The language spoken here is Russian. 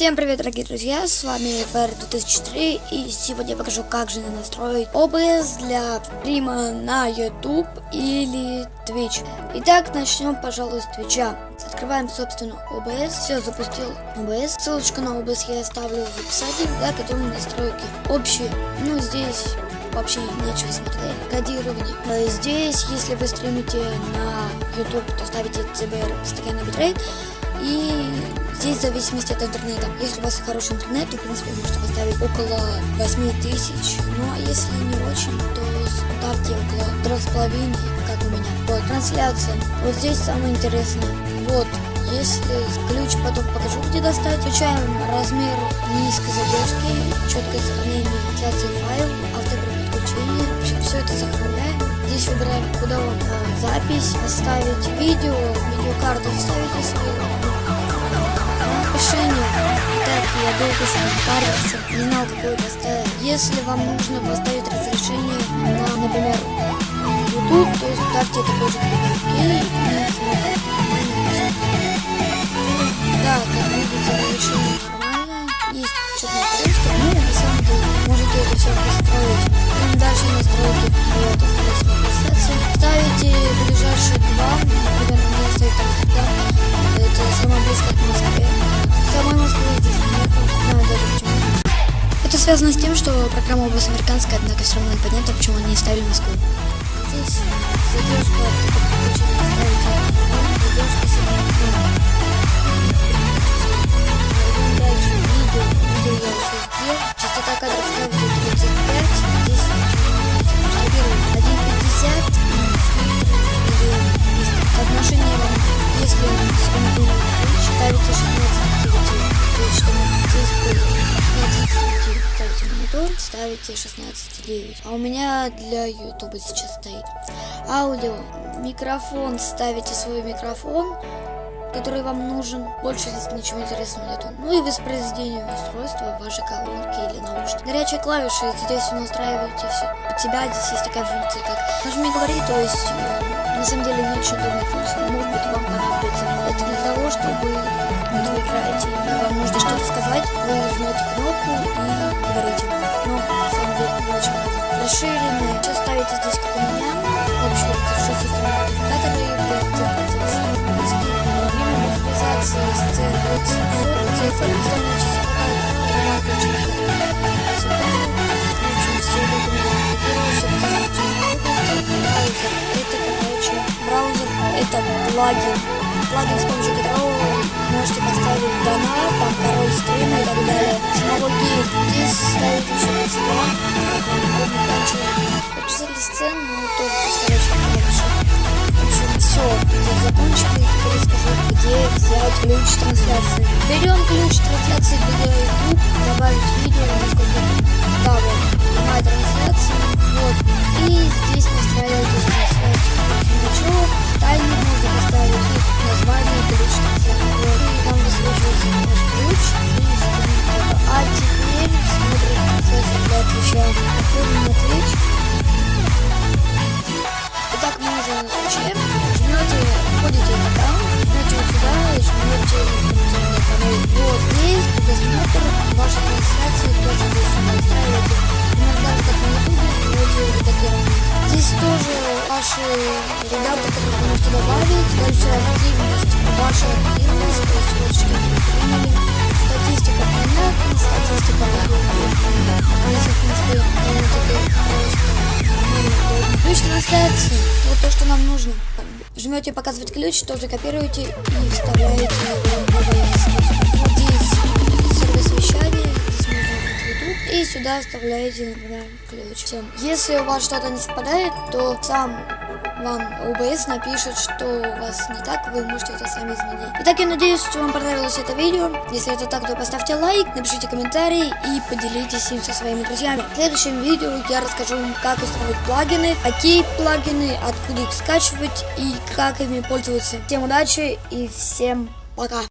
Всем привет, дорогие друзья, с вами FR 2003 и сегодня я покажу, как же настроить OBS для стрима на YouTube или Twitch. Итак, начнем, пожалуй, с Twitch. Открываем, собственно, OBS. Все, запустил OBS. Ссылочку на OBS я оставлю в описании. Да, готовим настройки. Общие. Ну, здесь вообще нечего смотреть. Кодирование. Э, здесь, если вы стримите на YouTube, то ставите CBR постоянный битрейт. И здесь в зависимости от интернета. Если у вас хороший интернет, то в принципе можете поставить около 8000. Ну а если не очень, то ставьте около 3,5, как у меня. Вот, трансляция. Вот здесь самое интересное. Вот, если ключ потом покажу, где достать, включаем размер низкой задержки, четкое сохранение трансляции файл, автоподключение. В общем, все это сохраняем. Здесь выбираем, куда вам э, запись оставить, видео, видеокарту, ставите долго с ним парился, не знал, какой поставить. Если вам нужно поставить разрешение на, например, YouTube, то ставьте такой же окей и смотрите. Да, как видите, разрешение нормальное. Есть что-то на ну, на самом деле, можете это все настроить. Идем дальше настройки. Вот, трансляции. Ставите ближайшие два, например, связано с тем, что программа вас американская, однако все равно непонятно, почему они не ставили Москву. Здесь задержка, задержка Дальше ставите 16.9. А у меня для YouTube сейчас стоит. Аудио. Микрофон. Ставите свой микрофон, который вам нужен. Больше здесь ничего интересного нету. Ну и воспроизведение устройства, вашей колонки или наушники. Горячие клавиши. Здесь вы настраиваете все. У тебя здесь есть такая функция, как нажми говори, то есть э, на самом деле не очень удобная функция. Может быть вам понадобится. Это для того, чтобы вы играете, вам нужно что-то сказать, вы нажмете кнопку и говорите. Ставите здесь, у меня. Общий разрешение системы модификаторы, модификации с CFX, CFX, это плагин. Плагин, с помощью которого вы можете поставить донат, там, король стрима и так далее. Ключ трансляции. Берем ключ трансляции для YouTube, добавить видео, насколько да, вот, прямая трансляция, вот. Просмотр вашей трансляции тоже здесь настраиваете иногда как на ютубе вводите редактирование Здесь тоже ваши ребята, вы можете добавить. Дальше активность, ваша активность, то есть вот что. Статистика понятна, статистика Если, в принципе, просто ключ трансляции. Вот то, что нам нужно. Жмете показывать ключ, тоже копируете и вставляете в и сюда оставляете, например, ключ. Если у вас что-то не совпадает, то сам вам OBS напишет, что у вас не так, вы можете это сами изменить. Итак, я надеюсь, что вам понравилось это видео. Если это так, то поставьте лайк, напишите комментарий и поделитесь им со своими друзьями. В следующем видео я расскажу вам, как установить плагины, какие плагины, откуда их скачивать и как ими пользоваться. Всем удачи и всем пока!